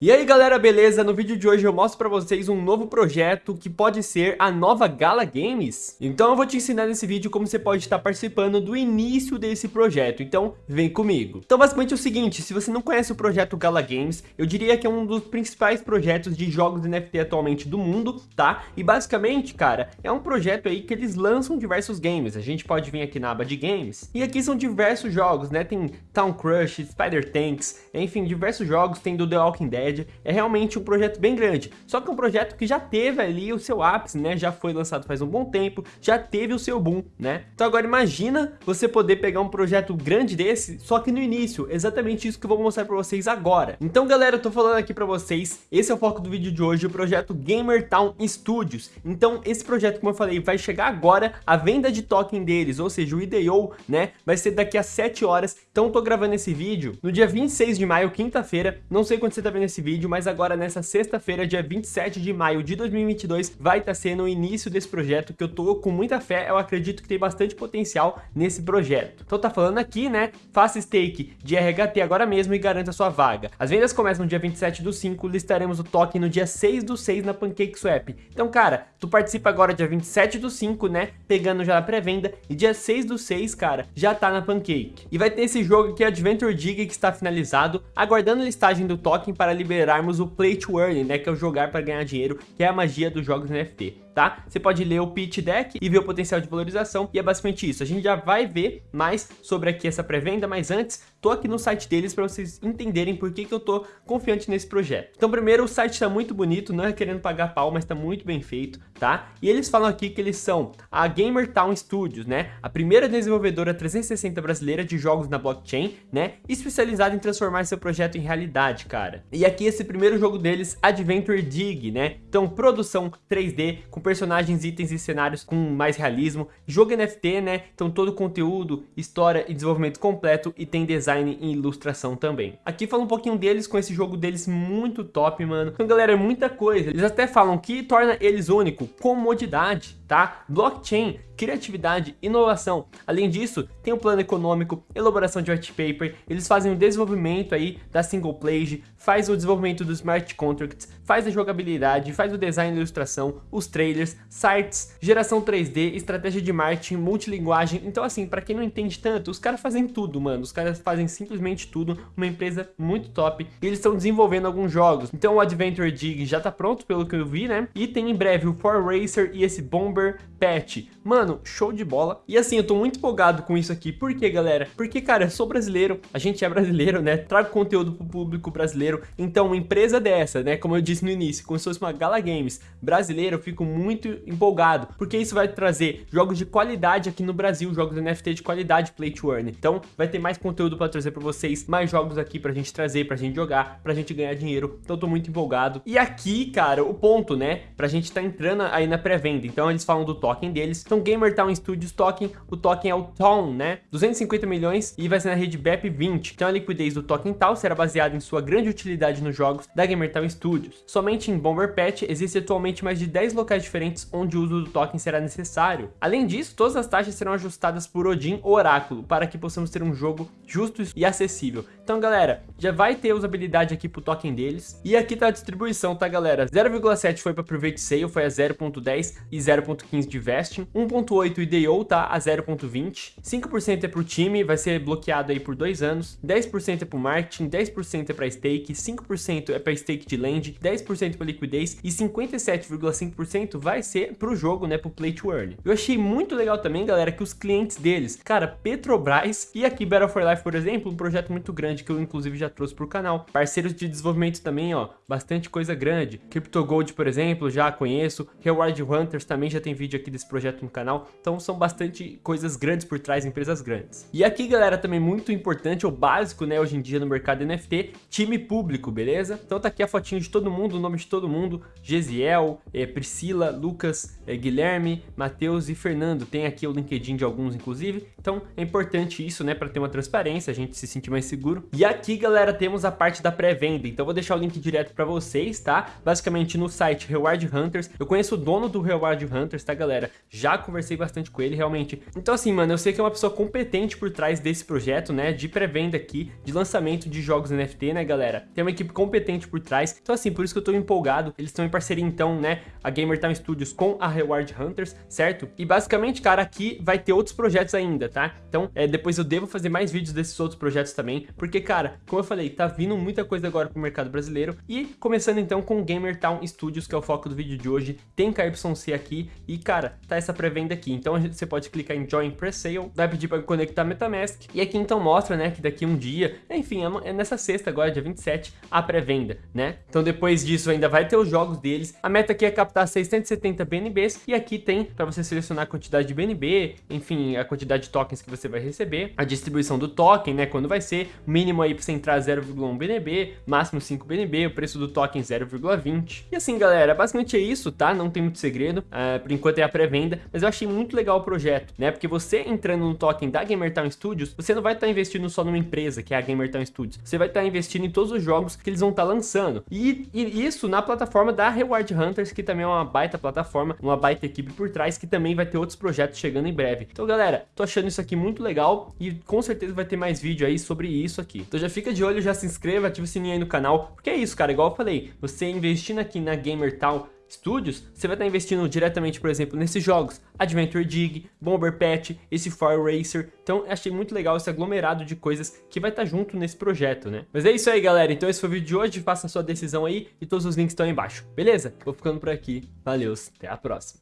E aí galera, beleza? No vídeo de hoje eu mostro pra vocês um novo projeto que pode ser a nova Gala Games. Então eu vou te ensinar nesse vídeo como você pode estar participando do início desse projeto, então vem comigo. Então basicamente é o seguinte, se você não conhece o projeto Gala Games, eu diria que é um dos principais projetos de jogos NFT atualmente do mundo, tá? E basicamente, cara, é um projeto aí que eles lançam diversos games, a gente pode vir aqui na aba de games, e aqui são diversos jogos, né? Tem Town Crush, Spider Tanks, enfim, diversos jogos, tem do The Walking Dead, é realmente um projeto bem grande. Só que é um projeto que já teve ali o seu ápice, né? Já foi lançado faz um bom tempo, já teve o seu boom, né? Então agora imagina você poder pegar um projeto grande desse, só que no início, exatamente isso que eu vou mostrar para vocês agora. Então galera, eu tô falando aqui para vocês, esse é o foco do vídeo de hoje, o projeto Gamer Town Studios. Então esse projeto, como eu falei, vai chegar agora, a venda de token deles, ou seja, o IDO, né? Vai ser daqui a 7 horas, então eu tô gravando esse vídeo no dia 26 de maio, quinta-feira, não sei quando você tá vendo esse esse vídeo, mas agora nessa sexta-feira, dia 27 de maio de 2022, vai estar tá sendo o início desse projeto que eu tô com muita fé, eu acredito que tem bastante potencial nesse projeto. Então tá falando aqui, né, faça stake de RHT agora mesmo e garanta sua vaga. As vendas começam no dia 27 do 5, listaremos o token no dia 6 do 6 na PancakeSwap. Então, cara, tu participa agora dia 27 do 5, né, pegando já a pré-venda, e dia 6 do 6, cara, já tá na Pancake. E vai ter esse jogo aqui, Adventure Dig, que está finalizado, aguardando a listagem do token para liberar liberarmos o Play to Earn, né, que é o jogar para ganhar dinheiro, que é a magia dos jogos NFT tá? Você pode ler o pitch deck e ver o potencial de valorização e é basicamente isso. A gente já vai ver mais sobre aqui essa pré-venda, mas antes, tô aqui no site deles para vocês entenderem por que, que eu tô confiante nesse projeto. Então primeiro, o site está muito bonito, não é querendo pagar pau, mas está muito bem feito, tá? E eles falam aqui que eles são a Gamer Town Studios, né? A primeira desenvolvedora 360 brasileira de jogos na blockchain, né? Especializada em transformar seu projeto em realidade, cara. E aqui esse primeiro jogo deles, Adventure Dig, né? Então produção 3D com personagens, itens e cenários com mais realismo. Jogo NFT, né? Então todo conteúdo, história e desenvolvimento completo e tem design e ilustração também. Aqui fala um pouquinho deles com esse jogo deles muito top, mano. Então galera, é muita coisa. Eles até falam que torna eles único, comodidade, tá? Blockchain, criatividade, inovação. Além disso, tem o plano econômico, elaboração de white paper, eles fazem o desenvolvimento aí da single page, faz o desenvolvimento dos smart contracts, faz a jogabilidade, faz o design e ilustração, os trailers, sites, geração 3D, estratégia de marketing, multilinguagem. Então assim, para quem não entende tanto, os caras fazem tudo, mano. Os caras fazem simplesmente tudo, uma empresa muito top. E eles estão desenvolvendo alguns jogos. Então o Adventure Dig já tá pronto, pelo que eu vi, né? E tem em breve o For Racer e esse Bomber Patch. Mano, show de bola. E assim, eu tô muito empolgado com isso aqui. Por quê, galera? Porque, cara, eu sou brasileiro, a gente é brasileiro, né? Trago conteúdo pro público brasileiro. Então, uma empresa dessa, né? Como eu disse no início, como se fosse uma Gala Games brasileira, eu fico muito empolgado. Porque isso vai trazer jogos de qualidade aqui no Brasil, jogos NFT de qualidade Play to Earn. Então, vai ter mais conteúdo pra trazer pra vocês, mais jogos aqui pra gente trazer, pra gente jogar, pra gente ganhar dinheiro. Então, eu tô muito empolgado. E aqui, cara, o ponto, né? Pra gente tá entrando aí na pré-venda. Então, eles falam do token deles. Então Gamer Town Studios token, o token é o TON, né? 250 milhões e vai ser na rede BEP 20. Então a liquidez do token tal será baseada em sua grande utilidade nos jogos da Gamer Town Studios. Somente em Bomber Patch existe atualmente mais de 10 locais diferentes onde o uso do token será necessário. Além disso, todas as taxas serão ajustadas por Odin ou Oráculo para que possamos ter um jogo justo e acessível. Então galera, já vai ter usabilidade aqui pro token deles. E aqui tá a distribuição, tá galera? 0,7 foi para Private Sale, foi a 0.10 e 0.15 de vesting, 1.8 IDO tá a 0.20, 5% é pro time, vai ser bloqueado aí por dois anos, 10% é pro marketing, 10% é para stake, 5% é para stake de land, 10% para liquidez e 57,5% vai ser pro jogo, né, pro play to earn. Eu achei muito legal também, galera, que os clientes deles, cara, Petrobras e aqui Battle for Life, por exemplo, um projeto muito grande que eu inclusive já trouxe pro canal. Parceiros de desenvolvimento também, ó, bastante coisa grande. CryptoGold, por exemplo, já conheço. Reward Hunters também já tem vídeo aqui desse projeto no canal. Então são bastante coisas grandes por trás, empresas grandes. E aqui, galera, também muito importante, o básico, né, hoje em dia no mercado NFT, time público, beleza? Então tá aqui a fotinho de todo mundo, o nome de todo mundo, Gesiel, é, Priscila, Lucas, é, Guilherme, Matheus e Fernando. Tem aqui o LinkedIn de alguns, inclusive. Então é importante isso, né, para ter uma transparência, a gente se sentir mais seguro. E aqui, galera, temos a parte da pré-venda, então vou deixar o link direto pra vocês, tá? Basicamente no site Reward Hunters, eu conheço o dono do Reward Hunters, tá, galera? Já conversei bastante com ele, realmente. Então assim, mano, eu sei que é uma pessoa competente por trás desse projeto, né, de pré-venda aqui, de lançamento de jogos NFT, né, galera? Tem uma equipe competente por trás, então assim, por isso que eu tô empolgado. Eles estão em parceria, então, né, a Gamer Town Studios com a Reward Hunters, certo? E basicamente, cara, aqui vai ter outros projetos ainda, tá? Então, é, depois eu devo fazer mais vídeos desses outros projetos também, porque, cara, como eu falei, tá vindo muita coisa agora pro mercado brasileiro, e começando então com Gamer Town Studios, que é o foco do vídeo de hoje, tem KYC aqui, e, cara, tá essa pré-venda aqui, então você pode clicar em Join Pre-Sale, vai pedir para conectar MetaMask, e aqui então mostra, né, que daqui um dia, enfim, é, é nessa sexta agora, dia 27, a pré-venda, né? Então depois disso ainda vai ter os jogos deles, a meta aqui é captar 670 BNBs, e aqui tem para você selecionar a quantidade de BNB, enfim, a quantidade de tokens que você vai receber, a distribuição do token, né, quando vai ser, mínimo aí para você entrar 0,1 BNB, máximo 5 BNB, o preço do token 0,20. E assim, galera, basicamente é isso, tá? Não tem muito segredo, uh, por enquanto é a pré-venda, mas eu achei muito legal o projeto, né? Porque você entrando no token da Gamertown Studios, você não vai estar tá investindo só numa empresa, que é a Gamertown Studios, você vai estar tá investindo em todos os jogos que eles vão estar tá lançando. E, e, isso na plataforma da Reward Hunters, que também é uma baita plataforma, uma baita equipe por trás, que também vai ter outros projetos chegando em breve. Então, galera, tô achando isso aqui muito legal e com certeza vai ter mais vídeo aí sobre isso. Então já fica de olho, já se inscreva, ativa o sininho aí no canal, porque é isso, cara, igual eu falei, você investindo aqui na Gamertown Studios, você vai estar investindo diretamente, por exemplo, nesses jogos Adventure Dig, Bomber Patch, esse Fire Racer. Então, achei muito legal esse aglomerado de coisas que vai estar junto nesse projeto, né? Mas é isso aí, galera. Então, esse foi o vídeo de hoje. Faça a sua decisão aí e todos os links estão aí embaixo. Beleza? Vou ficando por aqui. Valeu, até a próxima.